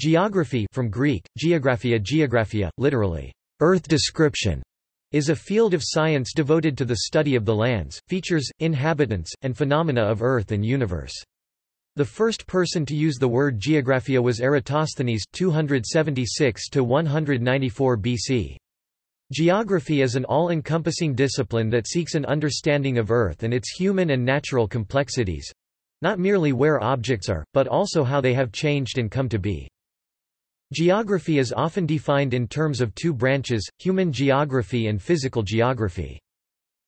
Geography from Greek, geographia geographia, literally, earth description, is a field of science devoted to the study of the lands, features, inhabitants, and phenomena of Earth and universe. The first person to use the word geographia was Eratosthenes 276-194 BC. Geography is an all-encompassing discipline that seeks an understanding of Earth and its human and natural complexities—not merely where objects are, but also how they have changed and come to be. Geography is often defined in terms of two branches, human geography and physical geography.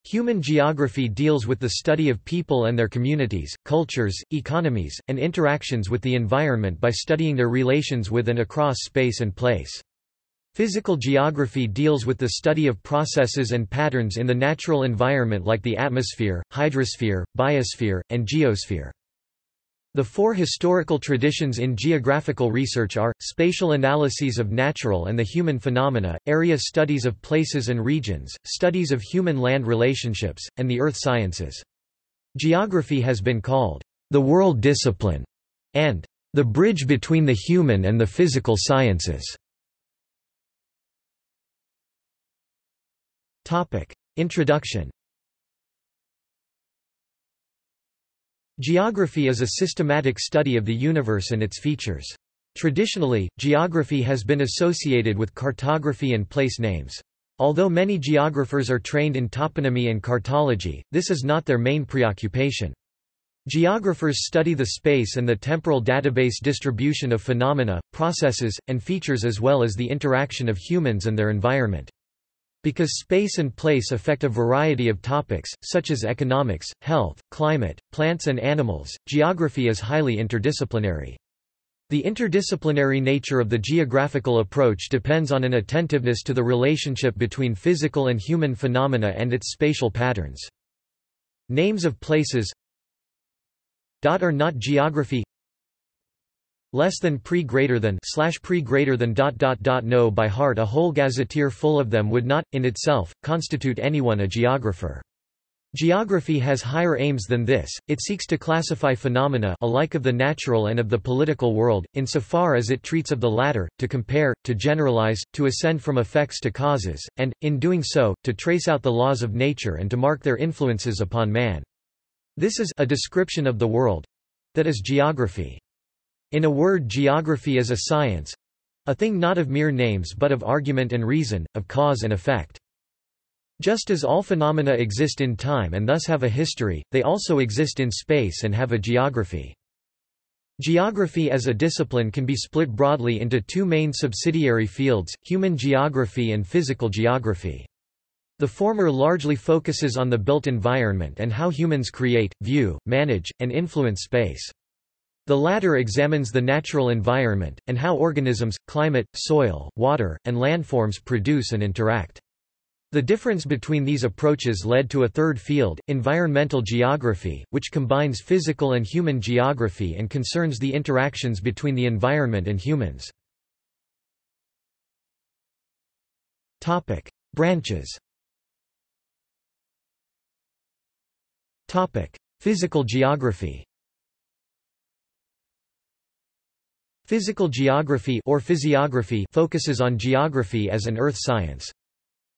Human geography deals with the study of people and their communities, cultures, economies, and interactions with the environment by studying their relations with and across space and place. Physical geography deals with the study of processes and patterns in the natural environment like the atmosphere, hydrosphere, biosphere, and geosphere. The four historical traditions in geographical research are, spatial analyses of natural and the human phenomena, area studies of places and regions, studies of human-land relationships, and the earth sciences. Geography has been called, the world discipline, and the bridge between the human and the physical sciences. Introduction Geography is a systematic study of the universe and its features. Traditionally, geography has been associated with cartography and place names. Although many geographers are trained in toponymy and cartology, this is not their main preoccupation. Geographers study the space and the temporal database distribution of phenomena, processes, and features as well as the interaction of humans and their environment. Because space and place affect a variety of topics, such as economics, health, climate, plants and animals, geography is highly interdisciplinary. The interdisciplinary nature of the geographical approach depends on an attentiveness to the relationship between physical and human phenomena and its spatial patterns. Names of places dot are not geography less than pre greater than slash pre greater than dot dot dot know by heart a whole gazetteer full of them would not, in itself, constitute anyone a geographer. Geography has higher aims than this, it seeks to classify phenomena alike of the natural and of the political world, insofar as it treats of the latter, to compare, to generalize, to ascend from effects to causes, and, in doing so, to trace out the laws of nature and to mark their influences upon man. This is a description of the world—that is geography. In a word geography is a science a thing not of mere names but of argument and reason, of cause and effect. Just as all phenomena exist in time and thus have a history, they also exist in space and have a geography. Geography as a discipline can be split broadly into two main subsidiary fields, human geography and physical geography. The former largely focuses on the built environment and how humans create, view, manage, and influence space. The latter examines the natural environment, and how organisms, climate, soil, water, and landforms produce and interact. The difference between these approaches led to a third field, environmental geography, which combines physical and human geography and concerns the interactions between the environment and humans. Branches Physical geography Physical geography or physiography focuses on geography as an earth science.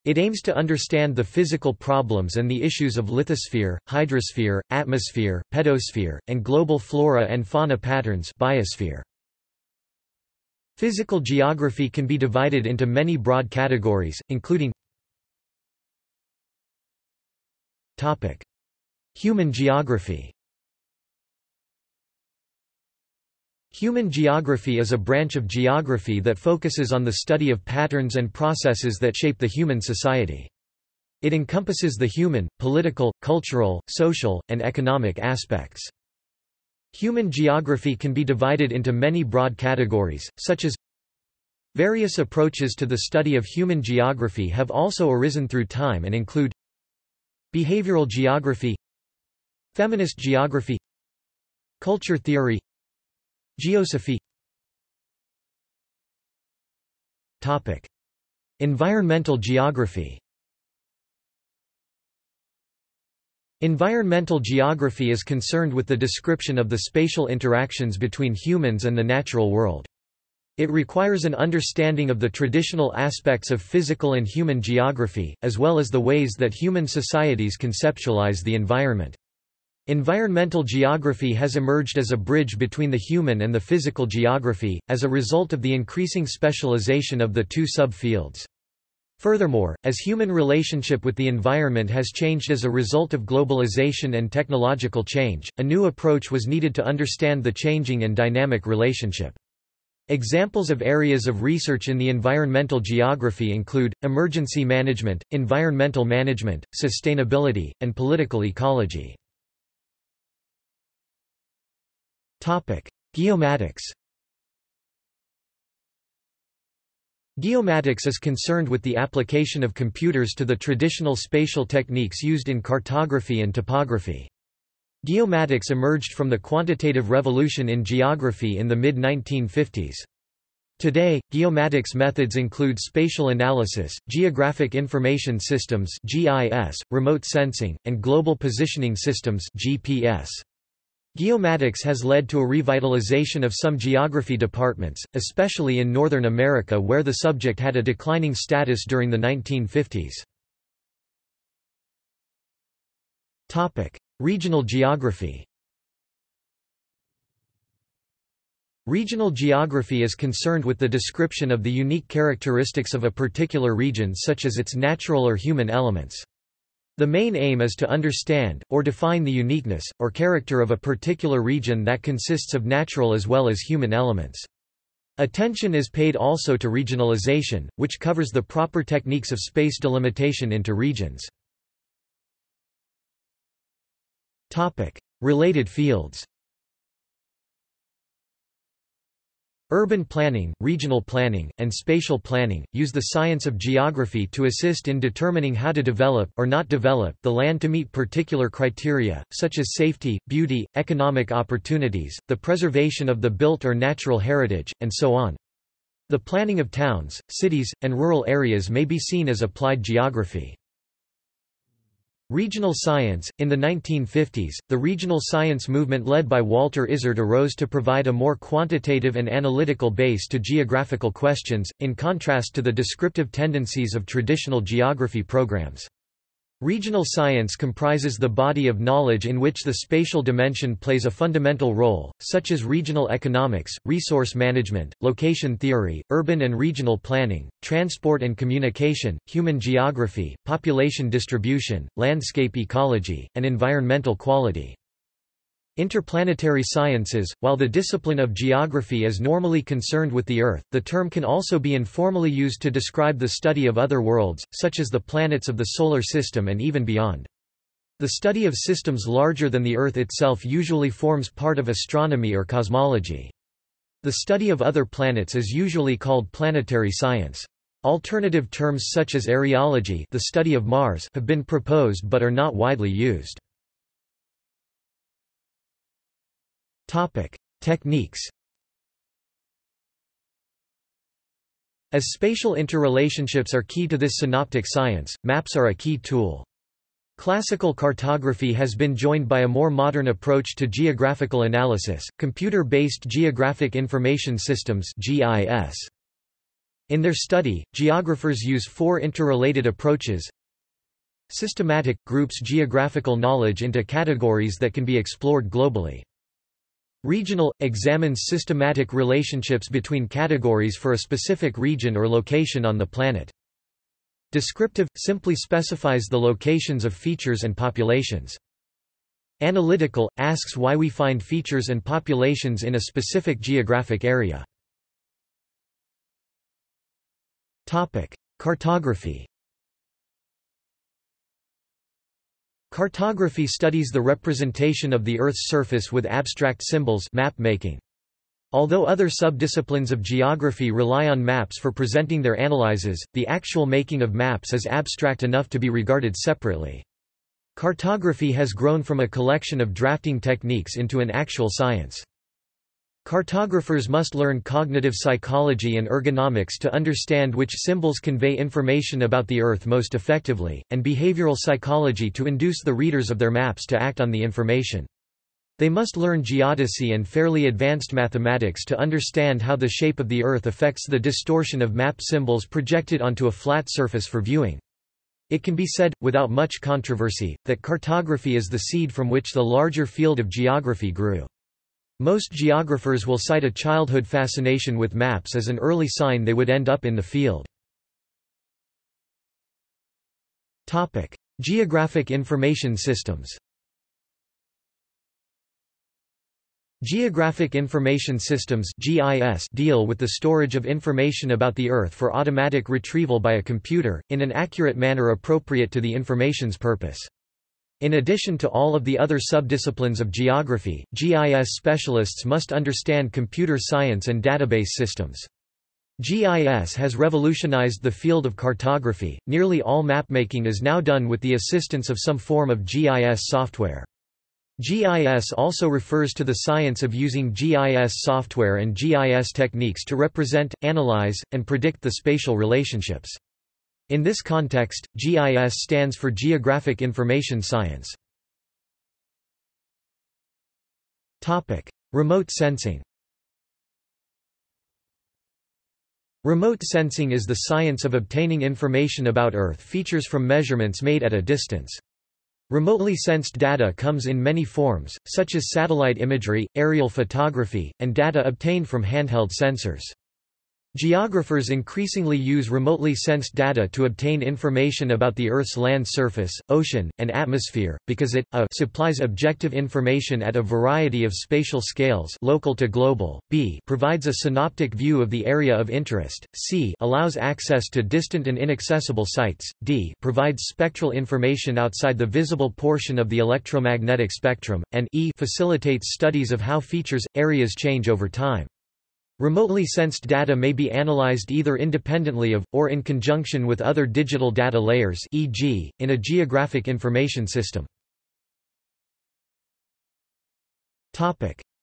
It aims to understand the physical problems and the issues of lithosphere, hydrosphere, atmosphere, pedosphere, and global flora and fauna patterns biosphere. Physical geography can be divided into many broad categories, including Human geography Human geography is a branch of geography that focuses on the study of patterns and processes that shape the human society. It encompasses the human, political, cultural, social, and economic aspects. Human geography can be divided into many broad categories, such as Various approaches to the study of human geography have also arisen through time and include Behavioral geography Feminist geography Culture theory Geosophy Topic. Environmental geography Environmental geography is concerned with the description of the spatial interactions between humans and the natural world. It requires an understanding of the traditional aspects of physical and human geography, as well as the ways that human societies conceptualize the environment. Environmental geography has emerged as a bridge between the human and the physical geography, as a result of the increasing specialization of the two subfields. Furthermore, as human relationship with the environment has changed as a result of globalization and technological change, a new approach was needed to understand the changing and dynamic relationship. Examples of areas of research in the environmental geography include, emergency management, environmental management, sustainability, and political ecology. Geomatics Geomatics is concerned with the application of computers to the traditional spatial techniques used in cartography and topography. Geomatics emerged from the quantitative revolution in geography in the mid-1950s. Today, geomatics methods include spatial analysis, geographic information systems (GIS), remote sensing, and global positioning systems (GPS). Geomatics has led to a revitalization of some geography departments, especially in Northern America where the subject had a declining status during the 1950s. Topic: Regional geography Regional geography is concerned with the description of the unique characteristics of a particular region such as its natural or human elements. The main aim is to understand, or define the uniqueness, or character of a particular region that consists of natural as well as human elements. Attention is paid also to regionalization, which covers the proper techniques of space delimitation into regions. Related fields Urban planning, regional planning, and spatial planning, use the science of geography to assist in determining how to develop or not develop the land to meet particular criteria, such as safety, beauty, economic opportunities, the preservation of the built or natural heritage, and so on. The planning of towns, cities, and rural areas may be seen as applied geography. Regional science In the 1950s, the regional science movement led by Walter Isard arose to provide a more quantitative and analytical base to geographical questions, in contrast to the descriptive tendencies of traditional geography programs. Regional science comprises the body of knowledge in which the spatial dimension plays a fundamental role, such as regional economics, resource management, location theory, urban and regional planning, transport and communication, human geography, population distribution, landscape ecology, and environmental quality. Interplanetary sciences While the discipline of geography is normally concerned with the Earth, the term can also be informally used to describe the study of other worlds, such as the planets of the Solar System and even beyond. The study of systems larger than the Earth itself usually forms part of astronomy or cosmology. The study of other planets is usually called planetary science. Alternative terms such as areology the study of Mars have been proposed but are not widely used. Topic: Techniques. As spatial interrelationships are key to this synoptic science, maps are a key tool. Classical cartography has been joined by a more modern approach to geographical analysis, computer-based geographic information systems (GIS). In their study, geographers use four interrelated approaches. Systematic groups geographical knowledge into categories that can be explored globally. Regional – examines systematic relationships between categories for a specific region or location on the planet. Descriptive – simply specifies the locations of features and populations. Analytical – asks why we find features and populations in a specific geographic area. Cartography Cartography studies the representation of the Earth's surface with abstract symbols map making. Although other subdisciplines of geography rely on maps for presenting their analyses, the actual making of maps is abstract enough to be regarded separately. Cartography has grown from a collection of drafting techniques into an actual science. Cartographers must learn cognitive psychology and ergonomics to understand which symbols convey information about the Earth most effectively, and behavioral psychology to induce the readers of their maps to act on the information. They must learn geodesy and fairly advanced mathematics to understand how the shape of the Earth affects the distortion of map symbols projected onto a flat surface for viewing. It can be said, without much controversy, that cartography is the seed from which the larger field of geography grew. Most geographers will cite a childhood fascination with maps as an early sign they would end up in the field. Topic: Geographic information systems Geographic Information Systems (GIS) deal with the storage of information about the Earth for automatic retrieval by a computer, in an accurate manner appropriate to the information's purpose. In addition to all of the other subdisciplines of geography, GIS specialists must understand computer science and database systems. GIS has revolutionized the field of cartography. Nearly all mapmaking is now done with the assistance of some form of GIS software. GIS also refers to the science of using GIS software and GIS techniques to represent, analyze, and predict the spatial relationships. In this context, GIS stands for Geographic Information Science. Remote sensing Remote sensing is the science of obtaining information about Earth features from measurements made at a distance. Remotely sensed data comes in many forms, such as satellite imagery, aerial photography, and data obtained from handheld sensors. Geographers increasingly use remotely sensed data to obtain information about the Earth's land surface, ocean, and atmosphere, because it a, supplies objective information at a variety of spatial scales local to global, b provides a synoptic view of the area of interest, c allows access to distant and inaccessible sites, d provides spectral information outside the visible portion of the electromagnetic spectrum, and e facilitates studies of how features, areas change over time. Remotely sensed data may be analyzed either independently of, or in conjunction with other digital data layers e.g., in a geographic information system.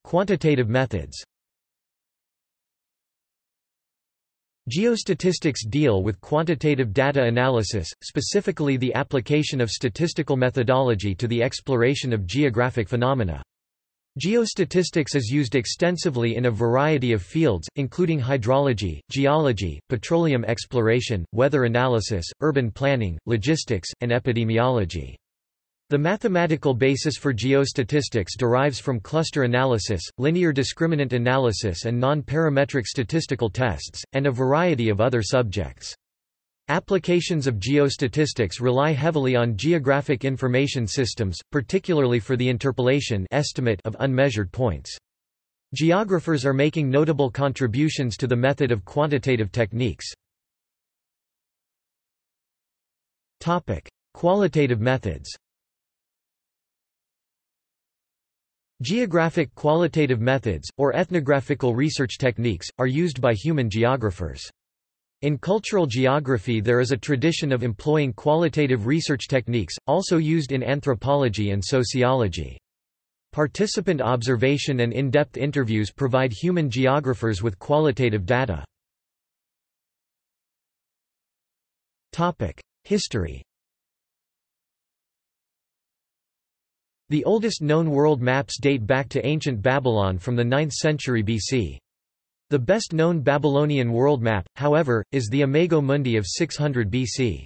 Quantitative methods Geostatistics deal with quantitative data analysis, specifically the application of statistical methodology to the exploration of geographic phenomena. Geostatistics is used extensively in a variety of fields, including hydrology, geology, petroleum exploration, weather analysis, urban planning, logistics, and epidemiology. The mathematical basis for geostatistics derives from cluster analysis, linear discriminant analysis and non-parametric statistical tests, and a variety of other subjects. Applications of geostatistics rely heavily on geographic information systems, particularly for the interpolation estimate of unmeasured points. Geographers are making notable contributions to the method of quantitative techniques. Topic: Qualitative methods Geographic qualitative methods, or ethnographical research techniques, are used by human geographers. In cultural geography there is a tradition of employing qualitative research techniques, also used in anthropology and sociology. Participant observation and in-depth interviews provide human geographers with qualitative data. History The oldest known world maps date back to ancient Babylon from the 9th century BC. The best-known Babylonian world map, however, is the Imago Mundi of 600 BC.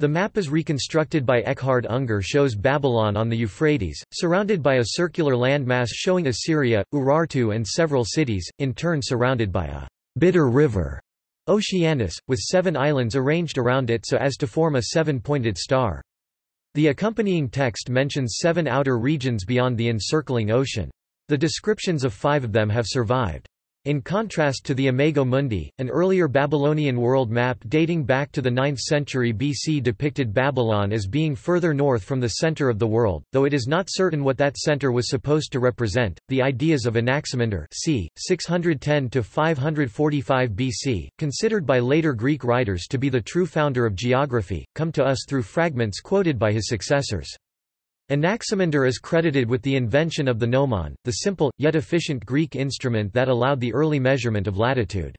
The map is reconstructed by Eckhard Unger shows Babylon on the Euphrates, surrounded by a circular landmass showing Assyria, Urartu and several cities, in turn surrounded by a bitter river, Oceanus, with seven islands arranged around it so as to form a seven-pointed star. The accompanying text mentions seven outer regions beyond the encircling ocean. The descriptions of five of them have survived. In contrast to the Imago Mundi, an earlier Babylonian world map dating back to the 9th century BC depicted Babylon as being further north from the center of the world, though it is not certain what that center was supposed to represent. The ideas of Anaximander, c. 610 to 545 BC, considered by later Greek writers to be the true founder of geography, come to us through fragments quoted by his successors. Anaximander is credited with the invention of the gnomon, the simple, yet efficient Greek instrument that allowed the early measurement of latitude.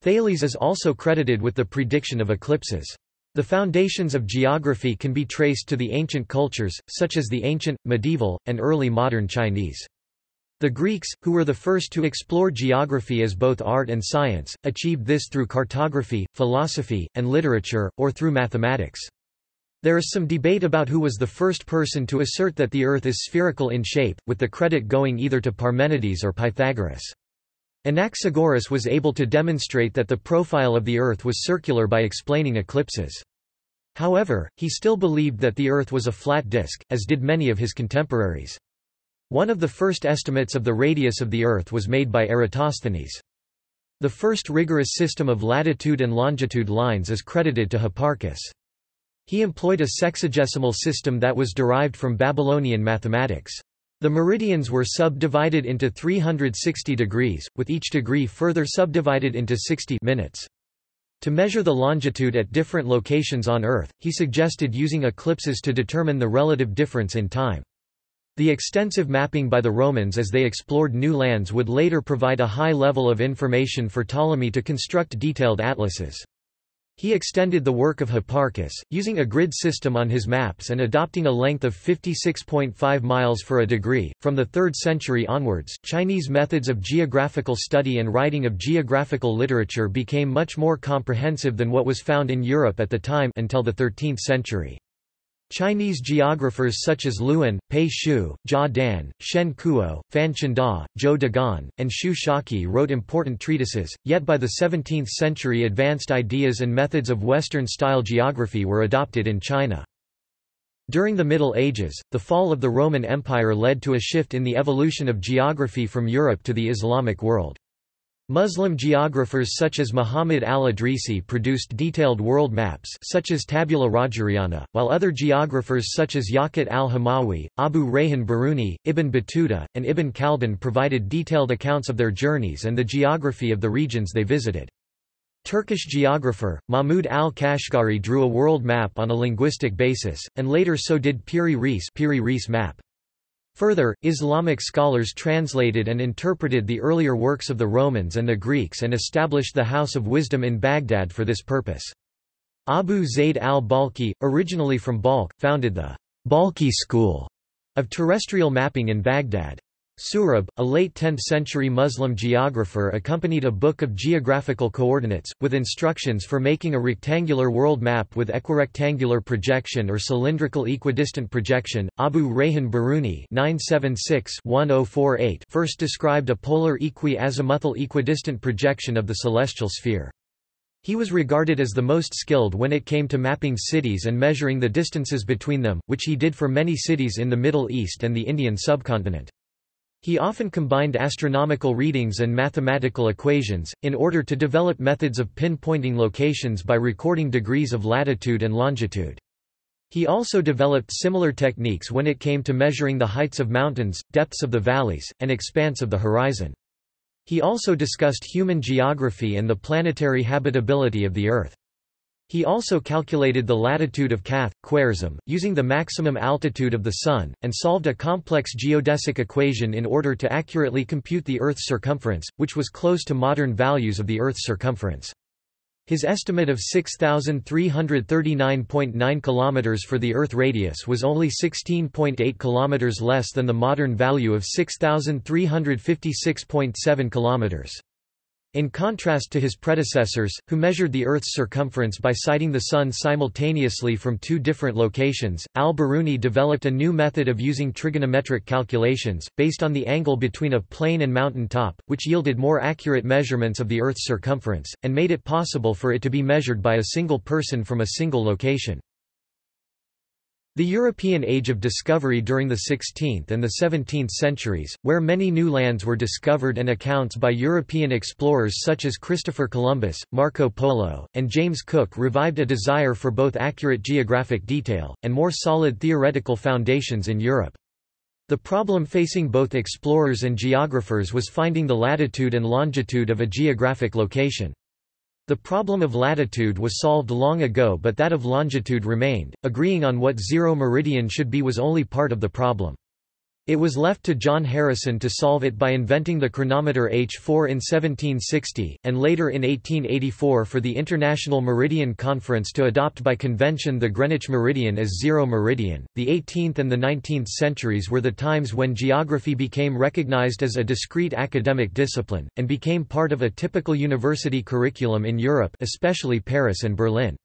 Thales is also credited with the prediction of eclipses. The foundations of geography can be traced to the ancient cultures, such as the ancient, medieval, and early modern Chinese. The Greeks, who were the first to explore geography as both art and science, achieved this through cartography, philosophy, and literature, or through mathematics. There is some debate about who was the first person to assert that the Earth is spherical in shape, with the credit going either to Parmenides or Pythagoras. Anaxagoras was able to demonstrate that the profile of the Earth was circular by explaining eclipses. However, he still believed that the Earth was a flat disk, as did many of his contemporaries. One of the first estimates of the radius of the Earth was made by Eratosthenes. The first rigorous system of latitude and longitude lines is credited to Hipparchus. He employed a sexagesimal system that was derived from Babylonian mathematics. The meridians were subdivided into 360 degrees, with each degree further subdivided into 60 minutes. To measure the longitude at different locations on Earth, he suggested using eclipses to determine the relative difference in time. The extensive mapping by the Romans as they explored new lands would later provide a high level of information for Ptolemy to construct detailed atlases. He extended the work of Hipparchus, using a grid system on his maps and adopting a length of 56.5 miles for a degree. From the 3rd century onwards, Chinese methods of geographical study and writing of geographical literature became much more comprehensive than what was found in Europe at the time until the 13th century. Chinese geographers such as Luan, Pei Xiu, Jia Dan, Shen Kuo, Fan Chengda, Zhou Daguan, and Xu Xiake wrote important treatises, yet by the 17th century advanced ideas and methods of Western-style geography were adopted in China. During the Middle Ages, the fall of the Roman Empire led to a shift in the evolution of geography from Europe to the Islamic world. Muslim geographers such as Muhammad al-Idrisi produced detailed world maps such as Tabula Rogeriana, while other geographers such as Yaqut al-Hamawi, Abu Rayhan Biruni, Ibn Battuta, and Ibn Khaldun provided detailed accounts of their journeys and the geography of the regions they visited. Turkish geographer, Mahmud al-Kashgari drew a world map on a linguistic basis, and later so did Piri Reis, Piri Reis map. Further, Islamic scholars translated and interpreted the earlier works of the Romans and the Greeks and established the House of Wisdom in Baghdad for this purpose. Abu Zayd al-Balkhi, originally from Balkh, founded the Balkhi school of terrestrial mapping in Baghdad. Suhrab, a late 10th-century Muslim geographer accompanied a book of geographical coordinates, with instructions for making a rectangular world map with equirectangular projection or cylindrical equidistant projection. Abu Rayhan Biruni oh first described a polar equi-azimuthal equidistant projection of the celestial sphere. He was regarded as the most skilled when it came to mapping cities and measuring the distances between them, which he did for many cities in the Middle East and the Indian subcontinent. He often combined astronomical readings and mathematical equations, in order to develop methods of pinpointing locations by recording degrees of latitude and longitude. He also developed similar techniques when it came to measuring the heights of mountains, depths of the valleys, and expanse of the horizon. He also discussed human geography and the planetary habitability of the Earth. He also calculated the latitude of Kath, Khwarizm, using the maximum altitude of the Sun, and solved a complex geodesic equation in order to accurately compute the Earth's circumference, which was close to modern values of the Earth's circumference. His estimate of 6,339.9 km for the Earth radius was only 16.8 km less than the modern value of 6,356.7 km. In contrast to his predecessors, who measured the Earth's circumference by sighting the Sun simultaneously from two different locations, al-Biruni developed a new method of using trigonometric calculations, based on the angle between a plane and mountain top, which yielded more accurate measurements of the Earth's circumference, and made it possible for it to be measured by a single person from a single location. The European Age of Discovery during the 16th and the 17th centuries, where many new lands were discovered and accounts by European explorers such as Christopher Columbus, Marco Polo, and James Cook revived a desire for both accurate geographic detail, and more solid theoretical foundations in Europe. The problem facing both explorers and geographers was finding the latitude and longitude of a geographic location. The problem of latitude was solved long ago but that of longitude remained, agreeing on what zero meridian should be was only part of the problem. It was left to John Harrison to solve it by inventing the chronometer H4 in 1760, and later in 1884 for the International Meridian Conference to adopt by convention the Greenwich meridian as zero meridian. The 18th and the 19th centuries were the times when geography became recognized as a discrete academic discipline, and became part of a typical university curriculum in Europe especially Paris and Berlin.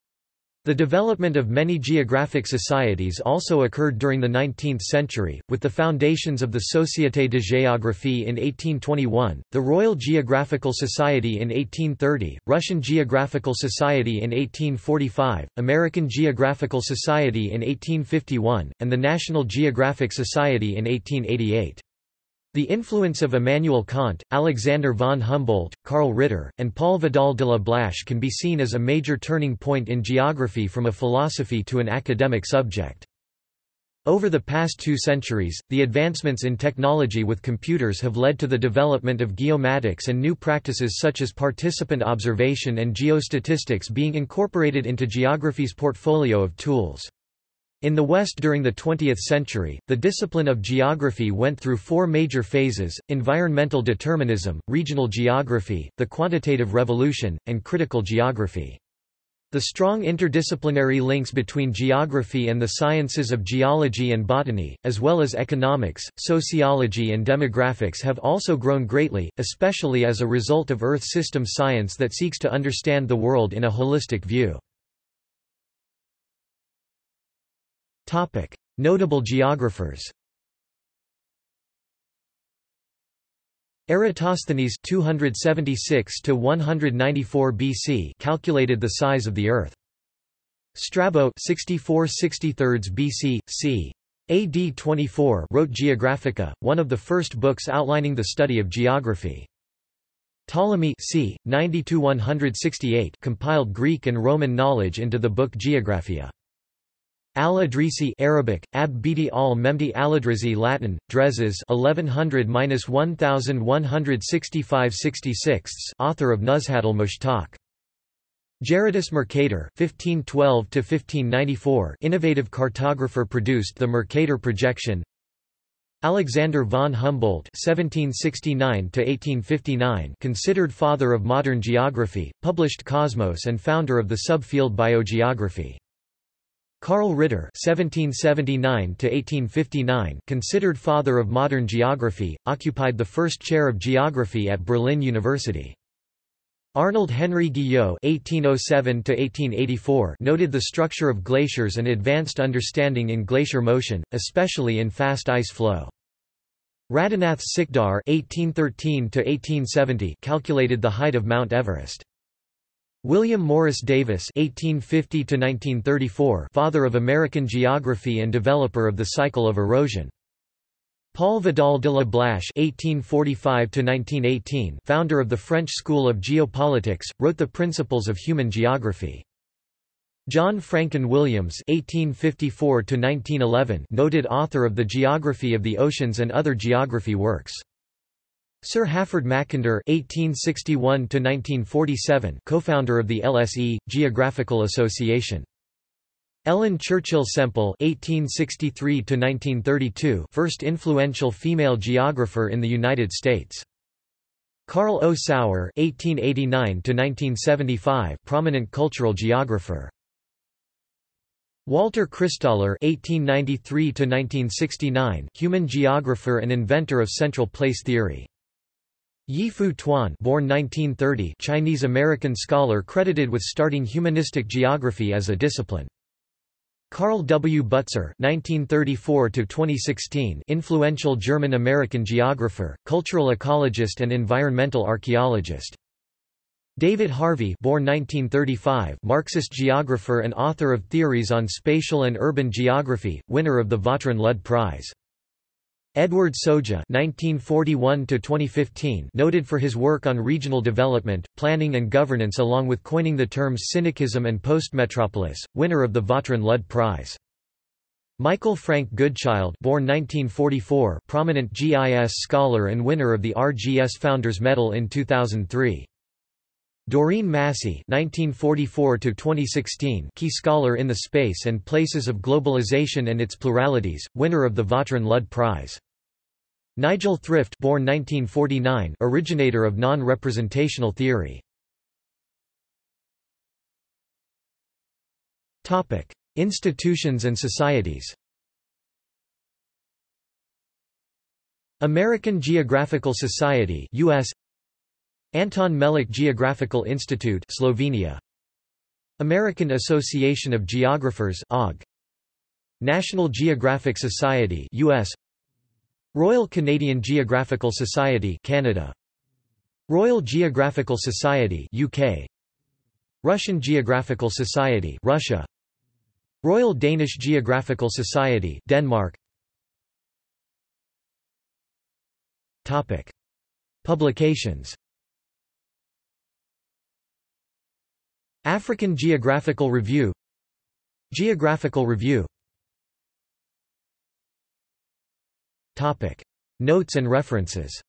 The development of many geographic societies also occurred during the 19th century, with the foundations of the Société de Géographie in 1821, the Royal Geographical Society in 1830, Russian Geographical Society in 1845, American Geographical Society in 1851, and the National Geographic Society in 1888. The influence of Immanuel Kant, Alexander von Humboldt, Karl Ritter, and Paul Vidal de la Blache can be seen as a major turning point in geography from a philosophy to an academic subject. Over the past two centuries, the advancements in technology with computers have led to the development of geomatics and new practices such as participant observation and geostatistics being incorporated into geography's portfolio of tools. In the West during the 20th century, the discipline of geography went through four major phases, environmental determinism, regional geography, the quantitative revolution, and critical geography. The strong interdisciplinary links between geography and the sciences of geology and botany, as well as economics, sociology and demographics have also grown greatly, especially as a result of Earth system science that seeks to understand the world in a holistic view. Notable geographers Eratosthenes 276 to 194 BC calculated the size of the earth. Strabo 64 63 BC c AD 24 wrote Geographica, one of the first books outlining the study of geography. Ptolemy c. 90–168 compiled Greek and Roman knowledge into the book Geographia. Al-Idrisi Arabic, Ab Bidi al-Memdi al-Idrisi Latin, Drezes 1100–1165 author of Nuzhat al-Mushtaq. Gerardus Mercator (1512–1594), innovative cartographer, produced the Mercator projection. Alexander von Humboldt (1769–1859), considered father of modern geography, published Cosmos and founder of the subfield biogeography. Karl Ritter (1779–1859), considered father of modern geography, occupied the first chair of geography at Berlin University. Arnold Henry Guyot (1807–1884) noted the structure of glaciers and advanced understanding in glacier motion, especially in fast ice flow. Radhanath Sikdar (1813–1870) calculated the height of Mount Everest. William Morris Davis (1850–1934), father of American geography and developer of the cycle of erosion. Paul Vidal de la Blache (1845–1918), founder of the French School of Geopolitics, wrote the Principles of Human Geography. John Francon Williams (1854–1911), noted author of the Geography of the Oceans and other geography works. Sir Halford Mackinder (1861–1947), co-founder of the LSE Geographical Association. Ellen Churchill Semple (1863–1932), first influential female geographer in the United States. Carl O. Sauer (1889–1975), prominent cultural geographer. Walter Christaller (1893–1969), human geographer and inventor of central place theory. Yi-Fu Tuan born 1930 Chinese-American scholar credited with starting humanistic geography as a discipline. Karl W. Butzer (1934–2016), influential German-American geographer, cultural ecologist, and environmental archaeologist. David Harvey, born 1935, Marxist geographer and author of theories on spatial and urban geography, winner of the Vautrin Lud Prize. Edward Soja (1941–2015), noted for his work on regional development, planning, and governance, along with coining the terms synekism and postmetropolis, winner of the Vautrin Lud Prize. Michael Frank Goodchild, born 1944, prominent GIS scholar and winner of the RGS Founders Medal in 2003. Doreen Massey (1944–2016), key scholar in the space and places of globalization and its pluralities, winner of the Vautrin Lud Prize. Nigel Thrift born 1949 originator of non-representational theory. Topic: Institutions and societies. American Geographical Society US Anton Melik Geographical Institute Slovenia. American Association of Geographers OG National Geographic Society US Royal Canadian Geographical Society Canada. Royal Geographical Society UK Russian Geographical Society Russia. Royal Danish Geographical Society Denmark. Topic. Publications African Geographical Review. Geographical Review. Topic. Notes and references